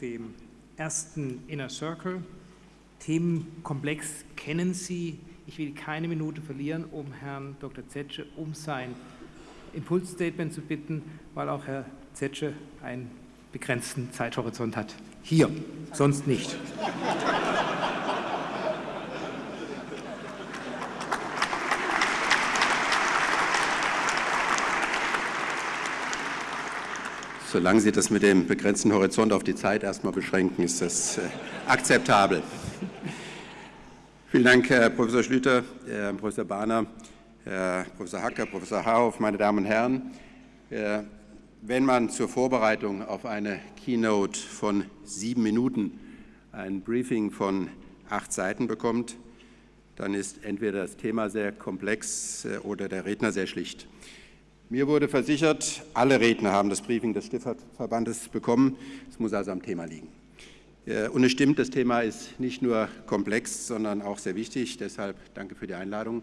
dem ersten Inner Circle. Themenkomplex kennen Sie. Ich will keine Minute verlieren, um Herrn Dr. Zetsche um sein Impulsstatement zu bitten, weil auch Herr Zetsche einen begrenzten Zeithorizont hat. Hier, sonst nicht. Solange Sie das mit dem begrenzten Horizont auf die Zeit erstmal beschränken, ist das äh, akzeptabel. Vielen Dank, Herr Professor Schlüter, Herr Professor Bahner, Herr Professor Hacker, Professor Hauf, meine Damen und Herren. Äh, wenn man zur Vorbereitung auf eine Keynote von sieben Minuten ein Briefing von acht Seiten bekommt, dann ist entweder das Thema sehr komplex äh, oder der Redner sehr schlicht. Mir wurde versichert, alle Redner haben das Briefing des Stiftverbandes bekommen. Es muss also am Thema liegen. Äh, und es stimmt, das Thema ist nicht nur komplex, sondern auch sehr wichtig. Deshalb danke für die Einladung.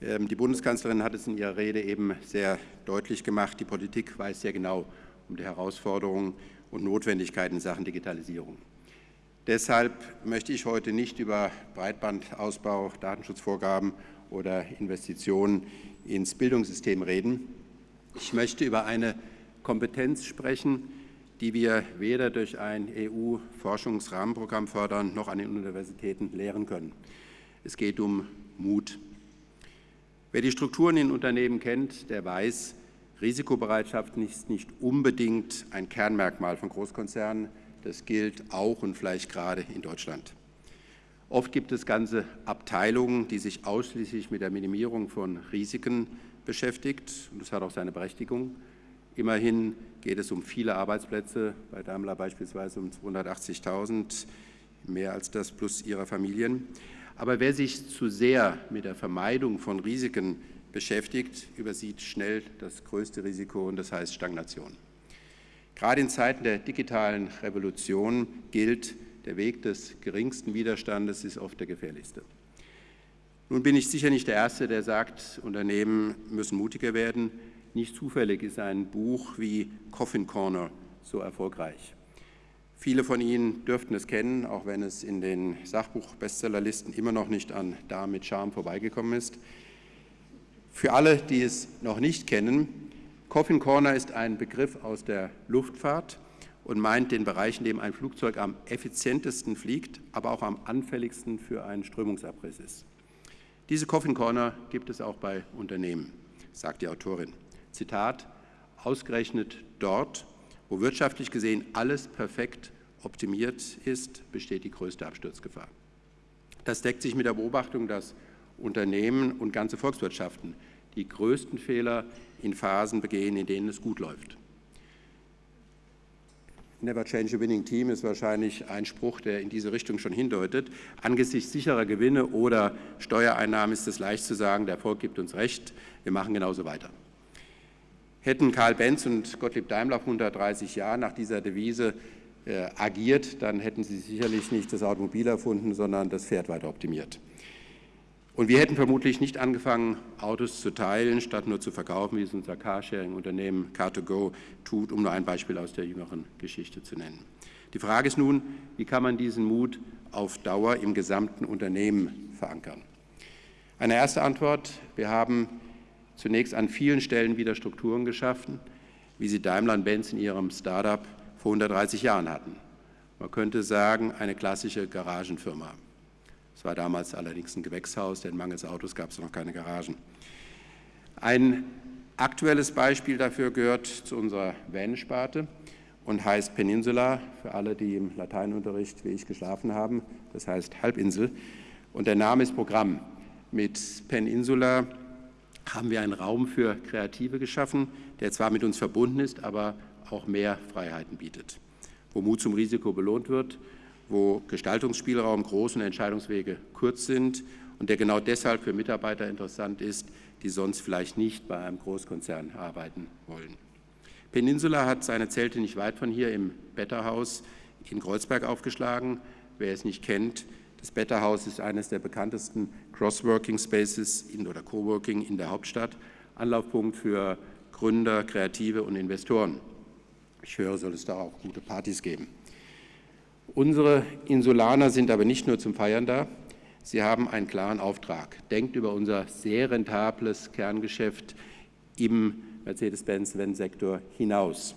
Ähm, die Bundeskanzlerin hat es in ihrer Rede eben sehr deutlich gemacht. Die Politik weiß sehr genau um die Herausforderungen und Notwendigkeiten in Sachen Digitalisierung. Deshalb möchte ich heute nicht über Breitbandausbau, Datenschutzvorgaben oder Investitionen ins Bildungssystem reden. Ich möchte über eine Kompetenz sprechen, die wir weder durch ein EU-Forschungsrahmenprogramm fördern, noch an den Universitäten lehren können. Es geht um Mut. Wer die Strukturen in Unternehmen kennt, der weiß, Risikobereitschaft ist nicht unbedingt ein Kernmerkmal von Großkonzernen. Das gilt auch und vielleicht gerade in Deutschland. Oft gibt es ganze Abteilungen, die sich ausschließlich mit der Minimierung von Risiken beschäftigt. Und das hat auch seine Berechtigung. Immerhin geht es um viele Arbeitsplätze, bei Daimler beispielsweise um 280.000, mehr als das plus ihrer Familien. Aber wer sich zu sehr mit der Vermeidung von Risiken beschäftigt, übersieht schnell das größte Risiko und das heißt Stagnation. Gerade in Zeiten der digitalen Revolution gilt, der Weg des geringsten Widerstandes ist oft der gefährlichste. Nun bin ich sicher nicht der Erste, der sagt, Unternehmen müssen mutiger werden. Nicht zufällig ist ein Buch wie Coffin Corner so erfolgreich. Viele von Ihnen dürften es kennen, auch wenn es in den Sachbuch-Bestsellerlisten immer noch nicht an Da mit Charme vorbeigekommen ist. Für alle, die es noch nicht kennen, Coffin Corner ist ein Begriff aus der Luftfahrt, und meint den Bereich, in dem ein Flugzeug am effizientesten fliegt, aber auch am anfälligsten für einen Strömungsabriss ist. Diese Coffin Corner gibt es auch bei Unternehmen, sagt die Autorin. Zitat, ausgerechnet dort, wo wirtschaftlich gesehen alles perfekt optimiert ist, besteht die größte Absturzgefahr. Das deckt sich mit der Beobachtung, dass Unternehmen und ganze Volkswirtschaften die größten Fehler in Phasen begehen, in denen es gut läuft. Never change a winning team ist wahrscheinlich ein Spruch, der in diese Richtung schon hindeutet. Angesichts sicherer Gewinne oder Steuereinnahmen ist es leicht zu sagen, der Erfolg gibt uns recht, wir machen genauso weiter. Hätten Karl Benz und Gottlieb Daimler vor 130 Jahren nach dieser Devise äh, agiert, dann hätten sie sicherlich nicht das Automobil erfunden, sondern das Pferd weiter optimiert. Und wir hätten vermutlich nicht angefangen, Autos zu teilen, statt nur zu verkaufen, wie es unser Carsharing-Unternehmen Car2Go tut, um nur ein Beispiel aus der jüngeren Geschichte zu nennen. Die Frage ist nun, wie kann man diesen Mut auf Dauer im gesamten Unternehmen verankern? Eine erste Antwort, wir haben zunächst an vielen Stellen wieder Strukturen geschaffen, wie sie Daimler-Benz in ihrem Startup vor 130 Jahren hatten. Man könnte sagen, eine klassische Garagenfirma. Es war damals allerdings ein Gewächshaus, denn mangels Autos gab es noch keine Garagen. Ein aktuelles Beispiel dafür gehört zu unserer Van-Sparte und heißt Peninsula, für alle, die im Lateinunterricht wie ich geschlafen haben, das heißt Halbinsel. Und der Name ist Programm. Mit Peninsula haben wir einen Raum für Kreative geschaffen, der zwar mit uns verbunden ist, aber auch mehr Freiheiten bietet, wo Mut zum Risiko belohnt wird wo Gestaltungsspielraum groß und Entscheidungswege kurz sind und der genau deshalb für Mitarbeiter interessant ist, die sonst vielleicht nicht bei einem Großkonzern arbeiten wollen. Peninsula hat seine Zelte nicht weit von hier im Betterhaus in Kreuzberg aufgeschlagen. Wer es nicht kennt, das Betterhaus ist eines der bekanntesten Cross-Working Spaces oder Coworking in der Hauptstadt, Anlaufpunkt für Gründer, Kreative und Investoren. Ich höre, soll es da auch gute Partys geben. Unsere Insulaner sind aber nicht nur zum Feiern da. Sie haben einen klaren Auftrag. Denkt über unser sehr rentables Kerngeschäft im Mercedes-Benz-Sektor hinaus.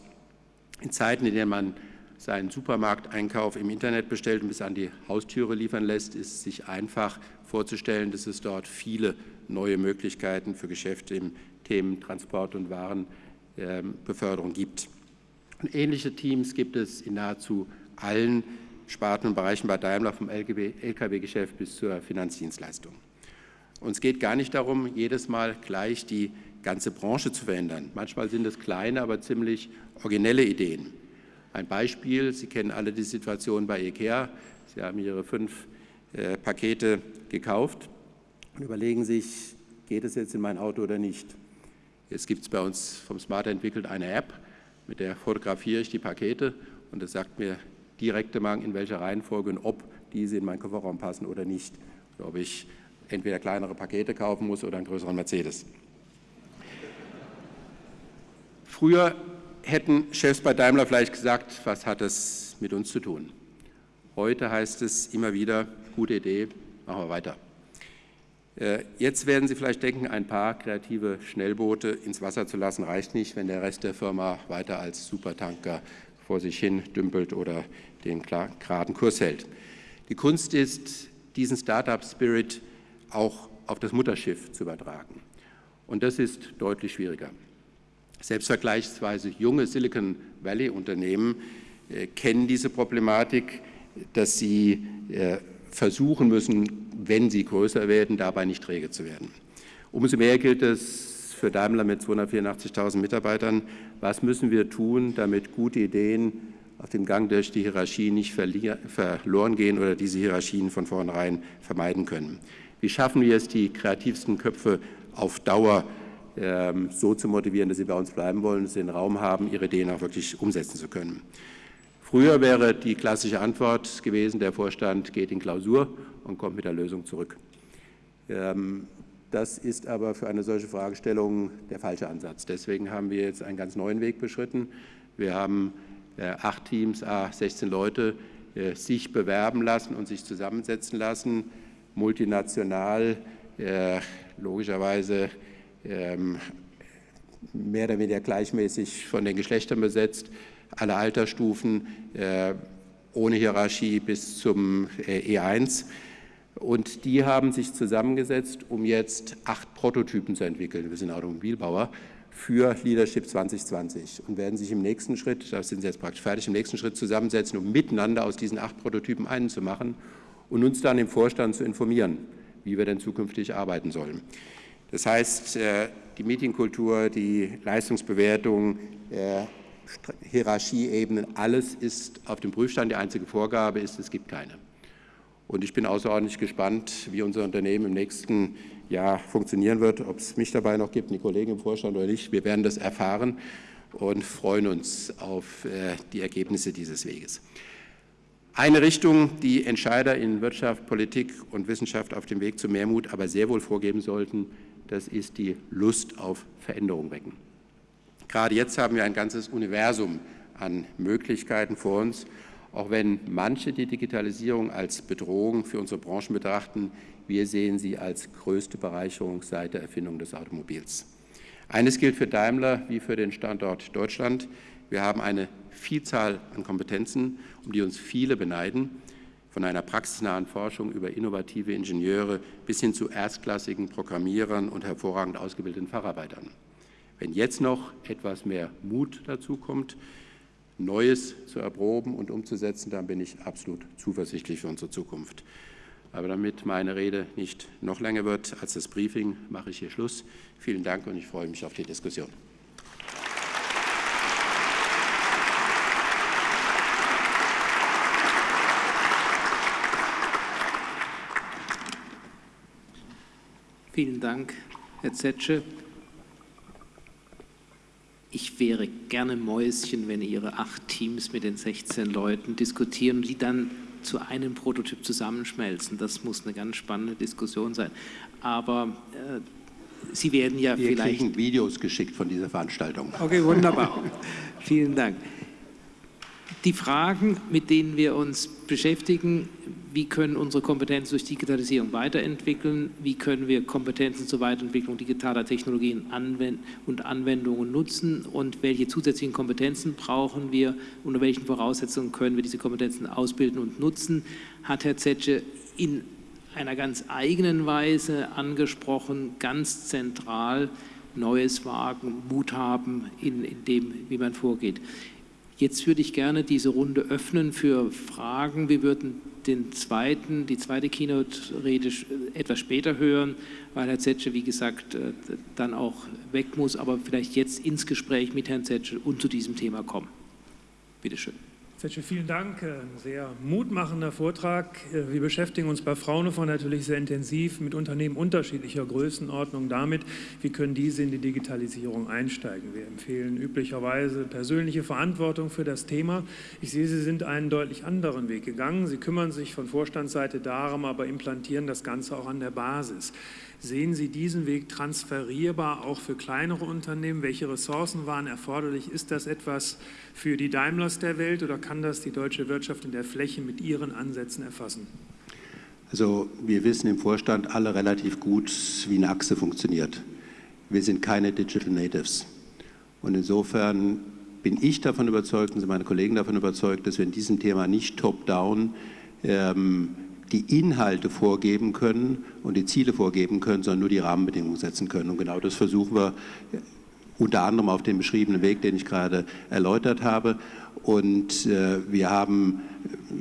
In Zeiten, in denen man seinen Supermarkteinkauf im Internet bestellt und bis an die Haustüre liefern lässt, ist es sich einfach vorzustellen, dass es dort viele neue Möglichkeiten für Geschäfte im Themen Transport und Warenbeförderung gibt. Und ähnliche Teams gibt es in nahezu allen Sparten und Bereichen bei Daimler, vom Lkw-Geschäft bis zur Finanzdienstleistung. Und es geht gar nicht darum, jedes Mal gleich die ganze Branche zu verändern. Manchmal sind es kleine, aber ziemlich originelle Ideen. Ein Beispiel, Sie kennen alle die Situation bei IKEA. Sie haben Ihre fünf äh, Pakete gekauft und überlegen sich, geht es jetzt in mein Auto oder nicht. Jetzt gibt es bei uns vom Smart entwickelt eine App, mit der fotografiere ich die Pakete und es sagt mir direkt in welcher Reihenfolge und ob diese in meinen Kofferraum passen oder nicht. Oder ob ich entweder kleinere Pakete kaufen muss oder einen größeren Mercedes. Früher hätten Chefs bei Daimler vielleicht gesagt, was hat das mit uns zu tun? Heute heißt es immer wieder, gute Idee, machen wir weiter. Äh, jetzt werden Sie vielleicht denken, ein paar kreative Schnellboote ins Wasser zu lassen, reicht nicht, wenn der Rest der Firma weiter als Supertanker vor sich hin dümpelt oder den geraden Kurs hält. Die Kunst ist, diesen Startup-Spirit auch auf das Mutterschiff zu übertragen. Und das ist deutlich schwieriger. Selbst vergleichsweise junge Silicon Valley-Unternehmen äh, kennen diese Problematik, dass sie äh, versuchen müssen, wenn sie größer werden, dabei nicht träge zu werden. Umso mehr gilt es für Daimler mit 284.000 Mitarbeitern, was müssen wir tun, damit gute Ideen auf dem Gang durch die Hierarchie nicht verloren gehen oder diese Hierarchien von vornherein vermeiden können. Wie schaffen wir es, die kreativsten Köpfe auf Dauer ähm, so zu motivieren, dass sie bei uns bleiben wollen, dass sie den Raum haben, ihre Ideen auch wirklich umsetzen zu können. Früher wäre die klassische Antwort gewesen, der Vorstand geht in Klausur und kommt mit der Lösung zurück. Ähm, das ist aber für eine solche Fragestellung der falsche Ansatz. Deswegen haben wir jetzt einen ganz neuen Weg beschritten. Wir haben äh, acht Teams, 16 Leute, äh, sich bewerben lassen und sich zusammensetzen lassen, multinational, äh, logischerweise ähm, mehr oder weniger gleichmäßig von den Geschlechtern besetzt, alle Altersstufen, äh, ohne Hierarchie bis zum äh, E1. Und die haben sich zusammengesetzt, um jetzt acht Prototypen zu entwickeln. Wir sind Automobilbauer für Leadership 2020 und werden sich im nächsten Schritt, da sind sie jetzt praktisch fertig, im nächsten Schritt zusammensetzen, um miteinander aus diesen acht Prototypen einen zu machen und uns dann im Vorstand zu informieren, wie wir denn zukünftig arbeiten sollen. Das heißt, äh, die Meetingkultur, die Leistungsbewertung, äh, Hierarchieebenen, alles ist auf dem Prüfstand. Die einzige Vorgabe ist, es gibt keine. Und ich bin außerordentlich gespannt, wie unser Unternehmen im nächsten Jahr funktionieren wird, ob es mich dabei noch gibt, die Kollegen im Vorstand oder nicht. Wir werden das erfahren und freuen uns auf äh, die Ergebnisse dieses Weges. Eine Richtung, die Entscheider in Wirtschaft, Politik und Wissenschaft auf dem Weg zu Mehrmut aber sehr wohl vorgeben sollten, das ist die Lust auf Veränderung wecken. Gerade jetzt haben wir ein ganzes Universum an Möglichkeiten vor uns, auch wenn manche die Digitalisierung als Bedrohung für unsere Branchen betrachten, wir sehen sie als größte Bereicherung seit der Erfindung des Automobils. Eines gilt für Daimler wie für den Standort Deutschland. Wir haben eine Vielzahl an Kompetenzen, um die uns viele beneiden von einer praxisnahen Forschung über innovative Ingenieure bis hin zu erstklassigen Programmierern und hervorragend ausgebildeten Facharbeitern. Wenn jetzt noch etwas mehr Mut dazu kommt, Neues zu erproben und umzusetzen, dann bin ich absolut zuversichtlich für unsere Zukunft. Aber damit meine Rede nicht noch länger wird als das Briefing, mache ich hier Schluss. Vielen Dank und ich freue mich auf die Diskussion. Vielen Dank, Herr Zetsche. Ich wäre gerne Mäuschen, wenn Ihre acht Teams mit den 16 Leuten diskutieren die dann zu einem Prototyp zusammenschmelzen. Das muss eine ganz spannende Diskussion sein. Aber äh, Sie werden ja Wir vielleicht... Wir kriegen Videos geschickt von dieser Veranstaltung. Okay, wunderbar. Vielen Dank. die Fragen, mit denen wir uns beschäftigen, wie können unsere Kompetenzen durch Digitalisierung weiterentwickeln, wie können wir Kompetenzen zur Weiterentwicklung digitaler Technologien und Anwendungen nutzen und welche zusätzlichen Kompetenzen brauchen wir, unter welchen Voraussetzungen können wir diese Kompetenzen ausbilden und nutzen, hat Herr Zetsche in einer ganz eigenen Weise angesprochen, ganz zentral Neues wagen, Mut haben in, in dem, wie man vorgeht. Jetzt würde ich gerne diese Runde öffnen für Fragen. Wir würden den zweiten, die zweite Keynote-Rede etwas später hören, weil Herr Zetsche, wie gesagt, äh, dann auch weg muss, aber vielleicht jetzt ins Gespräch mit Herrn Zetsche und zu diesem Thema kommen. Bitte schön. Zetsche, vielen Dank. Ein sehr mutmachender Vortrag. Wir beschäftigen uns bei Fraunhofer natürlich sehr intensiv mit Unternehmen unterschiedlicher Größenordnung damit, wie können diese in die Digitalisierung einsteigen. Wir empfehlen üblicherweise persönliche Verantwortung für das Thema. Ich sehe, Sie sind einen deutlich anderen Weg gegangen. Sie kümmern sich von Vorstandsseite darum, aber implantieren das Ganze auch an der Basis. Sehen Sie diesen Weg transferierbar auch für kleinere Unternehmen? Welche Ressourcen waren erforderlich? Ist das etwas für die Daimlers der Welt oder kann das die deutsche Wirtschaft in der Fläche mit ihren Ansätzen erfassen? Also wir wissen im Vorstand alle relativ gut, wie eine Achse funktioniert. Wir sind keine Digital Natives. Und insofern bin ich davon überzeugt und sind meine Kollegen davon überzeugt, dass wir in diesem Thema nicht top-down ähm, die Inhalte vorgeben können und die Ziele vorgeben können, sondern nur die Rahmenbedingungen setzen können. Und genau das versuchen wir unter anderem auf dem beschriebenen Weg, den ich gerade erläutert habe. Und äh, wir haben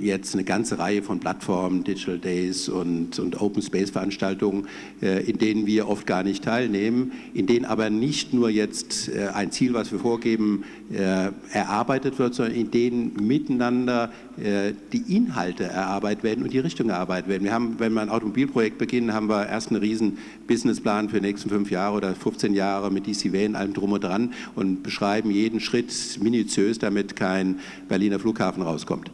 jetzt eine ganze Reihe von Plattformen, Digital Days und, und Open Space Veranstaltungen, äh, in denen wir oft gar nicht teilnehmen, in denen aber nicht nur jetzt äh, ein Ziel, was wir vorgeben, äh, erarbeitet wird, sondern in denen miteinander die Inhalte erarbeitet werden und die Richtung erarbeitet werden. Wir haben, wenn wir ein Automobilprojekt beginnen, haben wir erst einen riesen Businessplan für die nächsten fünf Jahre oder 15 Jahre mit DCW und allem drum und dran und beschreiben jeden Schritt minutiös, damit kein Berliner Flughafen rauskommt.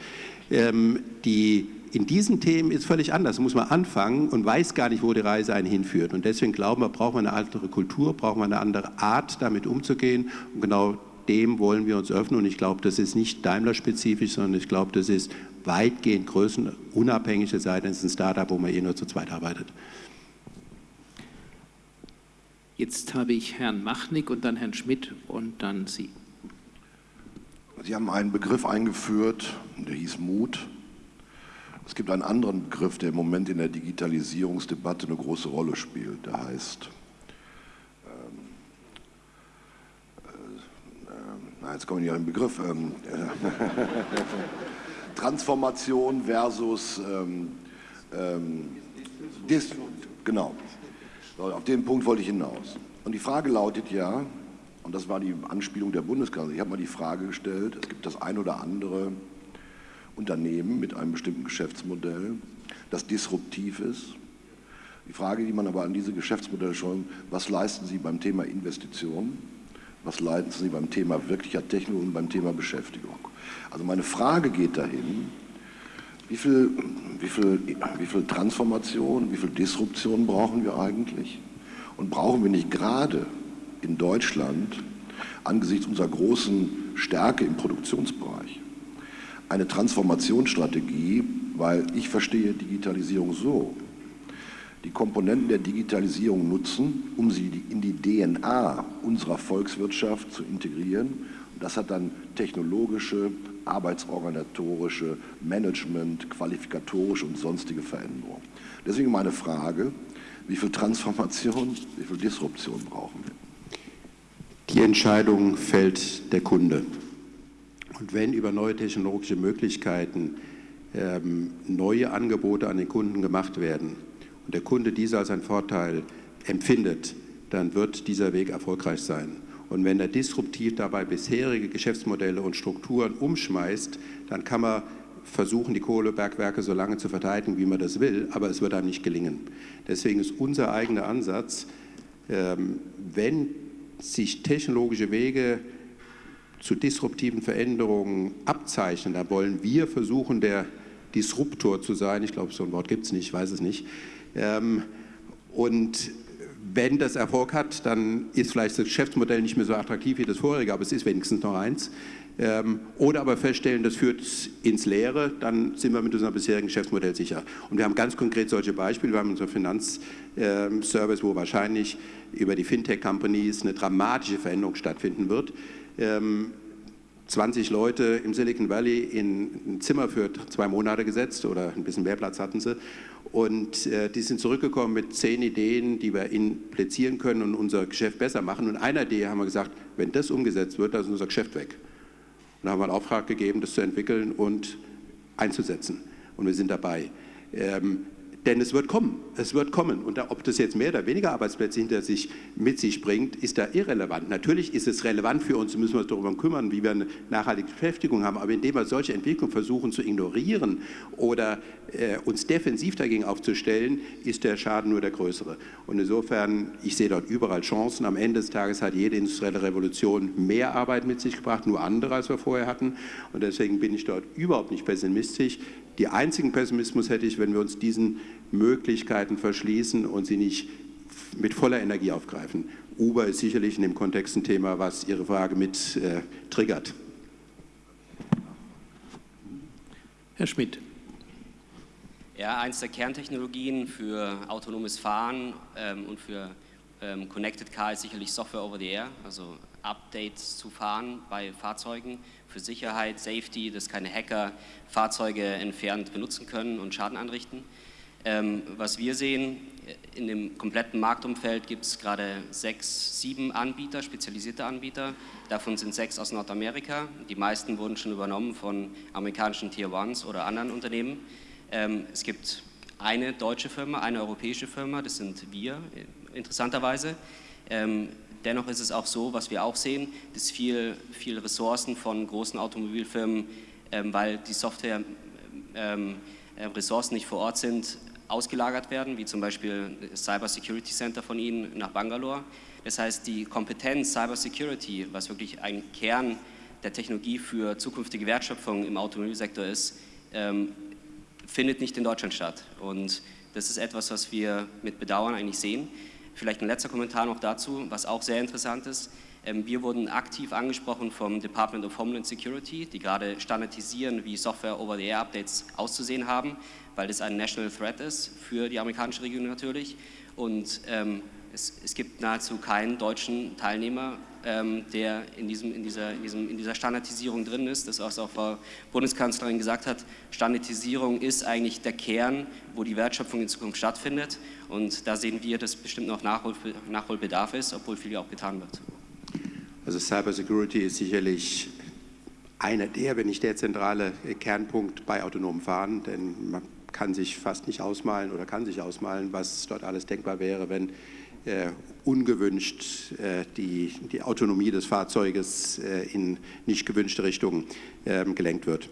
Ähm, die in diesen Themen ist völlig anders. Da muss man anfangen und weiß gar nicht, wo die Reise einen hinführt. Und deswegen glauben wir, brauchen wir eine andere Kultur, brauchen wir eine andere Art, damit umzugehen. Und genau dem wollen wir uns öffnen. Und ich glaube, das ist nicht Daimler-spezifisch, sondern ich glaube, das ist weitgehend größenunabhängig, es sei denn, es ist ein Startup, wo man eh nur zu zweit arbeitet. Jetzt habe ich Herrn Machnick und dann Herrn Schmidt und dann Sie. Sie haben einen Begriff eingeführt, der hieß Mut. Es gibt einen anderen Begriff, der im Moment in der Digitalisierungsdebatte eine große Rolle spielt. Der heißt, ähm, äh, na, jetzt komme ich nicht auf den Begriff, ähm, äh, Transformation versus, ähm, ähm, dis, genau, auf den Punkt wollte ich hinaus. Und die Frage lautet ja, und das war die Anspielung der Bundeskanzlerin. Ich habe mal die Frage gestellt, es gibt das ein oder andere Unternehmen mit einem bestimmten Geschäftsmodell, das disruptiv ist. Die Frage, die man aber an diese Geschäftsmodelle schon, was leisten sie beim Thema Investitionen? Was leisten sie beim Thema wirklicher Technologie und beim Thema Beschäftigung? Also meine Frage geht dahin, wie viel, wie viel, wie viel Transformation, wie viel Disruption brauchen wir eigentlich? Und brauchen wir nicht gerade in Deutschland angesichts unserer großen Stärke im Produktionsbereich eine Transformationsstrategie, weil ich verstehe Digitalisierung so, die Komponenten der Digitalisierung nutzen, um sie in die DNA unserer Volkswirtschaft zu integrieren. Und das hat dann technologische, arbeitsorganisatorische, Management, qualifikatorische und sonstige Veränderungen. Deswegen meine Frage, wie viel Transformation, wie viel Disruption brauchen wir? Die Entscheidung fällt der Kunde. Und wenn über neue technologische Möglichkeiten ähm, neue Angebote an den Kunden gemacht werden und der Kunde diese als einen Vorteil empfindet, dann wird dieser Weg erfolgreich sein. Und wenn er disruptiv dabei bisherige Geschäftsmodelle und Strukturen umschmeißt, dann kann man versuchen, die Kohlebergwerke so lange zu verteidigen, wie man das will, aber es wird einem nicht gelingen. Deswegen ist unser eigener Ansatz, ähm, wenn sich technologische Wege zu disruptiven Veränderungen abzeichnen, da wollen wir versuchen, der Disruptor zu sein. Ich glaube, so ein Wort gibt es nicht, ich weiß es nicht. Ähm, und wenn das Erfolg hat, dann ist vielleicht das Geschäftsmodell nicht mehr so attraktiv wie das vorherige, aber es ist wenigstens noch eins. Ähm, oder aber feststellen, das führt ins Leere, dann sind wir mit unserem bisherigen Geschäftsmodell sicher. Und wir haben ganz konkret solche Beispiele. Wir haben unseren Finanzservice, wo wahrscheinlich über die Fintech-Companies eine dramatische Veränderung stattfinden wird. 20 ähm, Leute im Silicon Valley in ein Zimmer für zwei Monate gesetzt oder ein bisschen mehr Platz hatten sie. Und äh, die sind zurückgekommen mit zehn Ideen, die wir implizieren können und unser Geschäft besser machen. Und einer Idee haben wir gesagt, wenn das umgesetzt wird, dann ist unser Geschäft weg. Und haben einen Auftrag gegeben, das zu entwickeln und einzusetzen. Und wir sind dabei. Ähm, denn es wird kommen, es wird kommen. Und ob das jetzt mehr oder weniger Arbeitsplätze hinter sich mit sich bringt, ist da irrelevant. Natürlich ist es relevant für uns, müssen wir uns darüber kümmern, wie wir eine nachhaltige Beschäftigung haben. Aber indem wir solche Entwicklungen versuchen zu ignorieren oder äh, uns defensiv dagegen aufzustellen, ist der Schaden nur der größere. Und insofern, ich sehe dort überall Chancen. Am Ende des Tages hat jede industrielle Revolution mehr Arbeit mit sich gebracht, nur andere, als wir vorher hatten. Und deswegen bin ich dort überhaupt nicht pessimistisch. Die einzigen Pessimismus hätte ich, wenn wir uns diesen Möglichkeiten verschließen und sie nicht mit voller Energie aufgreifen. Uber ist sicherlich in dem Kontext ein Thema, was Ihre Frage mit äh, triggert. Herr Schmidt. Ja, eins der Kerntechnologien für autonomes Fahren ähm, und für ähm, Connected Car ist sicherlich Software over the Air, also Updates zu fahren bei Fahrzeugen für Sicherheit, Safety, dass keine Hacker Fahrzeuge entfernt benutzen können und Schaden anrichten. Ähm, was wir sehen, in dem kompletten Marktumfeld gibt es gerade sechs, sieben Anbieter, spezialisierte Anbieter. Davon sind sechs aus Nordamerika. Die meisten wurden schon übernommen von amerikanischen Tier Ones oder anderen Unternehmen. Ähm, es gibt eine deutsche Firma, eine europäische Firma, das sind wir, interessanterweise. Ähm, Dennoch ist es auch so, was wir auch sehen, dass viel, viel Ressourcen von großen Automobilfirmen, ähm, weil die Software ähm, äh, Ressourcen nicht vor Ort sind, ausgelagert werden, wie zum Beispiel das Cyber Security Center von Ihnen nach Bangalore. Das heißt, die Kompetenz Cyber Security, was wirklich ein Kern der Technologie für zukünftige Wertschöpfung im Automobilsektor ist, ähm, findet nicht in Deutschland statt. Und das ist etwas, was wir mit Bedauern eigentlich sehen. Vielleicht ein letzter Kommentar noch dazu, was auch sehr interessant ist. Ähm, wir wurden aktiv angesprochen vom Department of Homeland Security, die gerade standardisieren, wie Software-Over-the-Air-Updates auszusehen haben, weil das ein National Threat ist für die amerikanische Regierung natürlich. Und ähm, es, es, gibt nahezu keinen deutschen Teilnehmer, ähm, der in, diesem, in, dieser, in, diesem, in dieser Standardisierung drin ist. Das, was auch Frau Bundeskanzlerin gesagt hat, Standardisierung ist eigentlich der Kern, wo die Wertschöpfung in Zukunft stattfindet. Und da sehen wir, dass bestimmt noch Nachhol Nachholbedarf ist, obwohl viel auch getan wird. Also Cybersecurity ist sicherlich einer der, wenn nicht der zentrale Kernpunkt bei autonomen Fahren, denn man kann sich fast nicht ausmalen oder kann sich ausmalen, was dort alles denkbar wäre, wenn äh, ungewünscht äh, die, die Autonomie des Fahrzeuges äh, in nicht gewünschte Richtung ähm, gelenkt wird.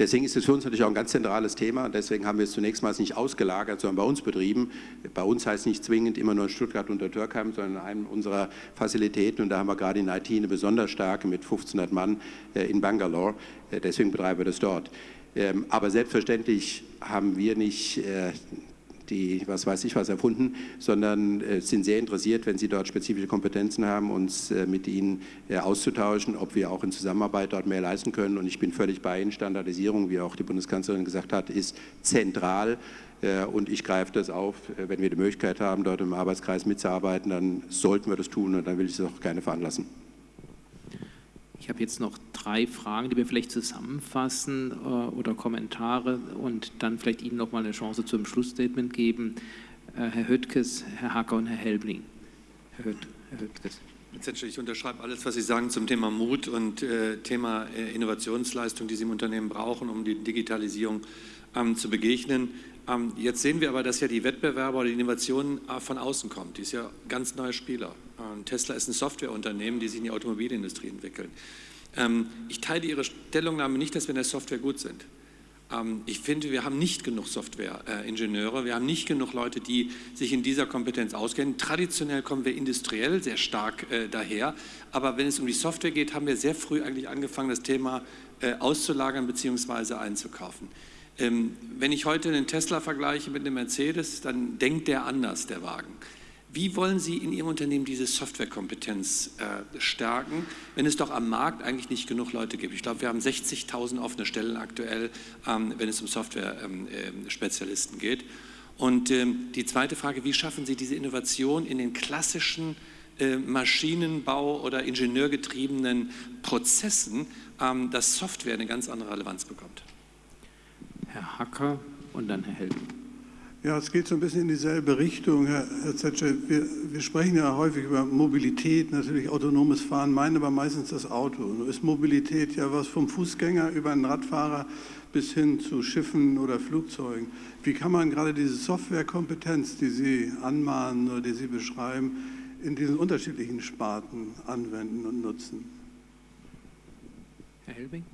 Deswegen ist es für uns natürlich auch ein ganz zentrales Thema. Deswegen haben wir es zunächst mal nicht ausgelagert, sondern bei uns betrieben. Bei uns heißt nicht zwingend immer nur in Stuttgart und der Türkheim, sondern in einem unserer Facilitäten. Und da haben wir gerade in IT eine besonders starke mit 1500 Mann in Bangalore. Deswegen betreiben wir das dort. Ähm, aber selbstverständlich haben wir nicht die, was weiß ich was, erfunden, sondern äh, sind sehr interessiert, wenn Sie dort spezifische Kompetenzen haben, uns äh, mit Ihnen äh, auszutauschen, ob wir auch in Zusammenarbeit dort mehr leisten können. Und ich bin völlig bei Ihnen. Standardisierung, wie auch die Bundeskanzlerin gesagt hat, ist zentral. Und ich greife das auf. Wenn wir die Möglichkeit haben, dort im Arbeitskreis mitzuarbeiten, dann sollten wir das tun und dann will ich es auch gerne veranlassen. Ich habe jetzt noch drei Fragen, die wir vielleicht zusammenfassen äh, oder Kommentare und dann vielleicht Ihnen noch mal eine Chance zum Schlussstatement geben. Äh, Herr Höttges, Herr Hacker und Herr Helbling. Herr, Hött, Herr Höttges. Ich unterschreibe alles, was Sie sagen zum Thema Mut und äh, Thema äh, Innovationsleistung, die Sie im Unternehmen brauchen, um die Digitalisierung ähm, zu begegnen. Ähm, jetzt sehen wir aber, dass ja die Wettbewerber oder die Innovation äh, von außen kommt. Die ist ja ganz neuer Spieler. Ähm, Tesla ist ein Softwareunternehmen, die sich in die Automobilindustrie entwickeln. Ähm, ich teile Ihre Stellungnahme nicht, dass wir in der Software gut sind. Ähm, ich finde, wir haben nicht genug Softwareingenieure, wir haben nicht genug Leute, die sich in dieser Kompetenz auskennen. Traditionell kommen wir industriell sehr stark äh, daher, aber wenn es um die Software geht, haben wir sehr früh eigentlich angefangen, das Thema äh, auszulagern bzw. einzukaufen. Wenn ich heute einen Tesla vergleiche mit einem Mercedes, dann denkt der anders, der Wagen. Wie wollen Sie in Ihrem Unternehmen diese Softwarekompetenz äh, stärken, wenn es doch am Markt eigentlich nicht genug Leute gibt? Ich glaube, wir haben 60.000 offene Stellen aktuell, ähm, wenn es um Software-Spezialisten ähm, äh, geht. Und ähm, die zweite Frage, wie schaffen Sie diese Innovation in den klassischen äh, Maschinenbau- oder ingenieurgetriebenen Prozessen, ähm, dass Software eine ganz andere Relevanz bekommt? Herr Hacker und dann Herr Helden. Ja, es geht so ein bisschen in dieselbe Richtung, Herr, Herr Zetsche. Wir, wir, sprechen ja häufig über Mobilität, natürlich autonomes Fahren, meinen aber meistens das Auto. Nur ist Mobilität ja was vom Fußgänger über einen Radfahrer bis hin zu Schiffen oder Flugzeugen. Wie kann man gerade diese Softwarekompetenz, die Sie anmahnen oder die Sie beschreiben, in diesen unterschiedlichen Sparten anwenden und nutzen? Herr Helbing?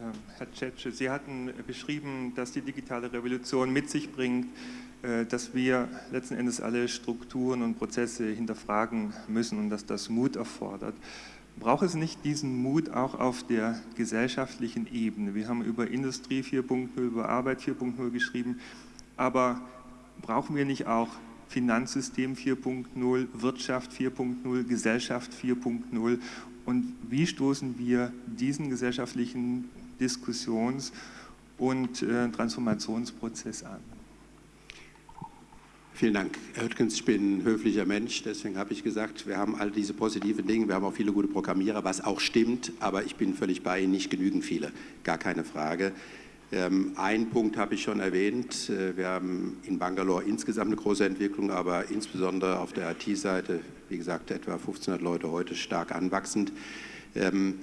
Ähm, Herr Tschetsche, Sie hatten beschrieben, dass die digitale Revolution mit sich bringt, äh, dass wir letzten Endes alle Strukturen und Prozesse hinterfragen müssen und dass das Mut erfordert. Braucht es nicht diesen Mut auch auf der gesellschaftlichen Ebene? Wir haben über Industrie 4.0, über Arbeit 4.0 geschrieben, aber brauchen wir nicht auch Finanzsystem 4.0, Wirtschaft 4.0, Gesellschaft 4.0 und wie stoßen wir diesen gesellschaftlichen Diskussions- und äh, Transformationsprozess an. Vielen Dank. Herr Hüttgens, ich bin ein höflicher Mensch, deswegen habe ich gesagt, wir haben all diese positiven Dinge, wir haben auch viele gute Programmierer, was auch stimmt, aber ich bin völlig bei Ihnen, nicht genügend viele, gar keine Frage. Ähm, einen Punkt habe ich schon erwähnt, äh, wir haben in Bangalore insgesamt eine große Entwicklung, aber insbesondere auf der IT-Seite, wie gesagt, etwa 1500 Leute heute stark anwachsend. Ähm,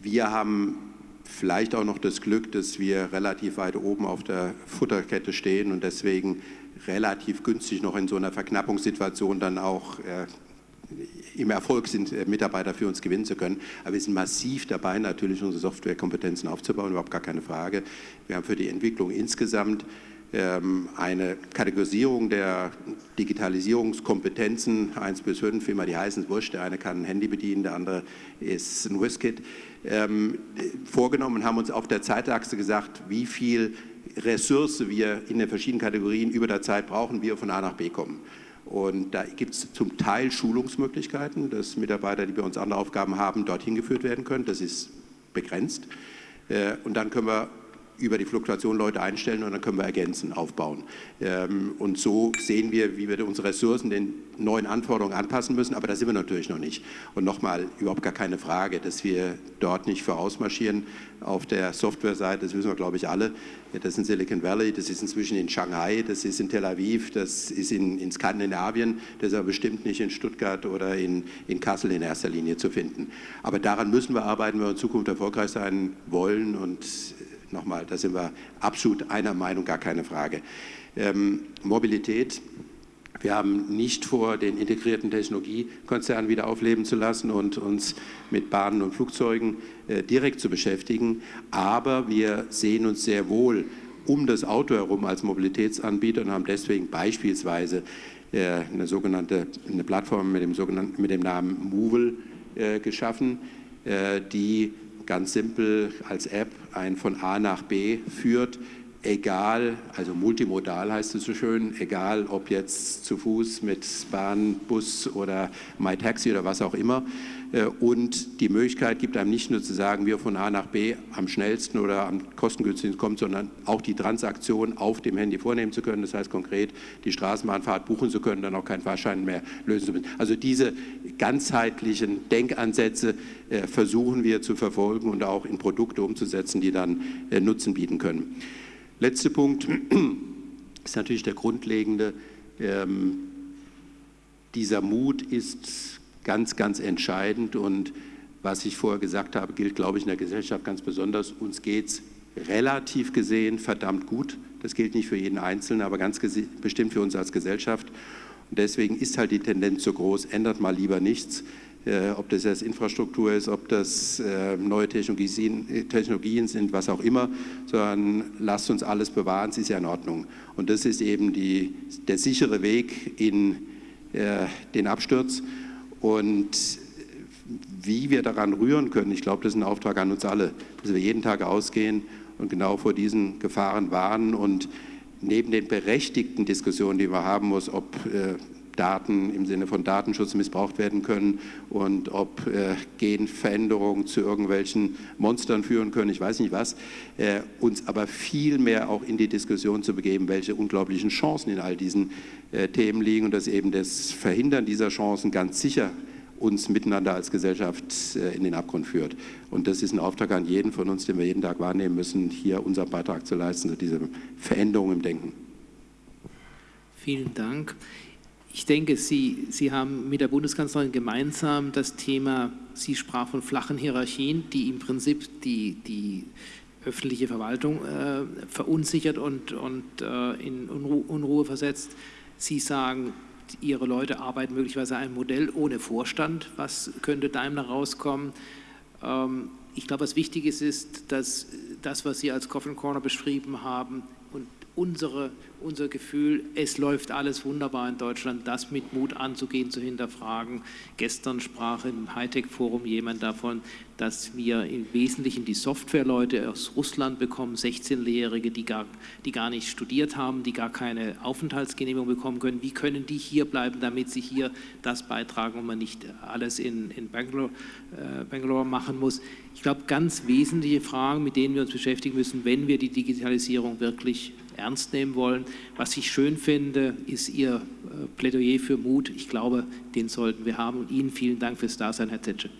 wir haben vielleicht auch noch das Glück, dass wir relativ weit oben auf der Futterkette stehen und deswegen relativ günstig noch in so einer Verknappungssituation dann auch äh, im Erfolg sind, äh, Mitarbeiter für uns gewinnen zu können. Aber wir sind massiv dabei, natürlich unsere Softwarekompetenzen aufzubauen, überhaupt gar keine Frage. Wir haben für die Entwicklung insgesamt eine Kategorisierung der Digitalisierungskompetenzen 1 bis 5, wie immer die heißen, wurscht. Der eine kann ein Handy bedienen, der andere ist ein Whisket ähm, vorgenommen und haben uns auf der Zeitachse gesagt, wie viel Ressource wir in den verschiedenen Kategorien über der Zeit brauchen, wie wir von A nach B kommen. Und da gibt es zum Teil Schulungsmöglichkeiten, dass Mitarbeiter, die bei uns andere Aufgaben haben, dorthin geführt werden können. Das ist begrenzt. Äh, und dann können wir über die Fluktuation Leute einstellen und dann können wir ergänzen, aufbauen. Ähm, und so sehen wir, wie wir unsere Ressourcen den neuen Anforderungen anpassen müssen, aber da sind wir natürlich noch nicht. Und nochmal, überhaupt gar keine Frage, dass wir dort nicht vorausmarschieren auf der Softwareseite, das wissen wir, glaube ich, alle. Das ist in Silicon Valley, das ist inzwischen in Shanghai, das ist in Tel Aviv, das ist in, in Skandinavien, das ist aber bestimmt nicht in Stuttgart oder in, in Kassel in erster Linie zu finden. Aber daran müssen wir arbeiten, wenn wir in Zukunft erfolgreich sein wollen und nochmal, da sind wir absolut einer Meinung, gar keine Frage. Ähm, Mobilität. Wir haben nicht vor, den integrierten Technologiekonzern wieder aufleben zu lassen und uns mit Bahnen und Flugzeugen äh, direkt zu beschäftigen. Aber wir sehen uns sehr wohl um das Auto herum als Mobilitätsanbieter und haben deswegen beispielsweise äh, eine sogenannte eine Plattform mit dem, sogenannten, mit dem Namen Movil äh, geschaffen, äh, die ganz simpel als App ein von A nach B führt, egal, also multimodal heißt es so schön, egal ob jetzt zu Fuß mit Bahn, Bus oder MyTaxi oder was auch immer. Äh, und die Möglichkeit gibt einem nicht nur zu sagen, wir von A nach B am schnellsten oder am kostengünstigsten kommen, sondern auch die Transaktion auf dem Handy vornehmen zu können. Das heißt konkret, die Straßenbahnfahrt buchen zu können, dann auch keinen Fahrschein mehr lösen zu müssen. Also diese ganzheitlichen Denkansätze äh, versuchen wir zu verfolgen und auch in Produkte umzusetzen, die dann äh, Nutzen bieten können. Letzter Punkt ist natürlich der grundlegende. Ähm, dieser Mut ist ganz, ganz entscheidend. Und was ich vorher gesagt habe, gilt, glaube ich, in der Gesellschaft ganz besonders. Uns geht es relativ gesehen verdammt gut. Das gilt nicht für jeden Einzelnen, aber ganz bestimmt für uns als Gesellschaft. Und deswegen ist halt die Tendenz so groß, ändert mal lieber nichts. Äh, ob das jetzt Infrastruktur ist, ob das äh, neue Technologien, Technologien, sind, was auch immer, sondern lasst uns alles bewahren, es ist ja in Ordnung. Und das ist eben die, der sichere Weg in äh, den Absturz. Und wie wir daran rühren können, ich glaube, das ist ein Auftrag an uns alle, dass wir jeden Tag ausgehen und genau vor diesen Gefahren warnen. Und neben den berechtigten Diskussionen, die wir haben muss, ob äh, Daten im Sinne von Datenschutz missbraucht werden können und ob äh, Genveränderungen zu irgendwelchen Monstern führen können, ich weiß nicht was, äh, uns aber viel mehr auch in die Diskussion zu begeben, welche unglaublichen Chancen in all diesen äh, Themen liegen und dass eben das Verhindern dieser Chancen ganz sicher uns miteinander als Gesellschaft äh, in den Abgrund führt. Und das ist ein Auftrag an jeden von uns, den wir jeden Tag wahrnehmen müssen, hier unseren Beitrag zu leisten zu dieser Veränderung im Denken. Vielen Dank. Ich denke, Sie, Sie haben mit der Bundeskanzlerin gemeinsam das Thema, sie sprach von flachen Hierarchien, die im Prinzip die, die öffentliche Verwaltung äh, verunsichert und, und äh, in Unruhe, Unruhe versetzt. Sie sagen, Ihre Leute arbeiten möglicherweise ein Modell ohne Vorstand. Was könnte Daimler rauskommen? Ähm, ich glaube, was wichtig ist, ist, dass das, was Sie als Coffin Corner beschrieben haben, unsere, unser Gefühl, es läuft alles wunderbar in Deutschland, das mit Mut anzugehen, zu hinterfragen. Gestern sprach im Hightech-Forum jemand davon, dass wir im Wesentlichen die Softwareleute aus Russland bekommen, 16-Jährige, die gar, die gar nicht studiert haben, die gar keine Aufenthaltsgenehmigung bekommen können. Wie können die hier bleiben, damit sie hier das beitragen und man nicht alles in, in Bangalore, äh, Bangalore machen muss? Ich glaube, ganz wesentliche Fragen, mit denen wir uns beschäftigen müssen, wenn wir die Digitalisierung wirklich ernst nehmen wollen. Was ich schön finde, ist Ihr äh, Plädoyer für Mut. Ich glaube, den sollten wir haben. Und Ihnen vielen Dank fürs Dasein, Herr Zetsche.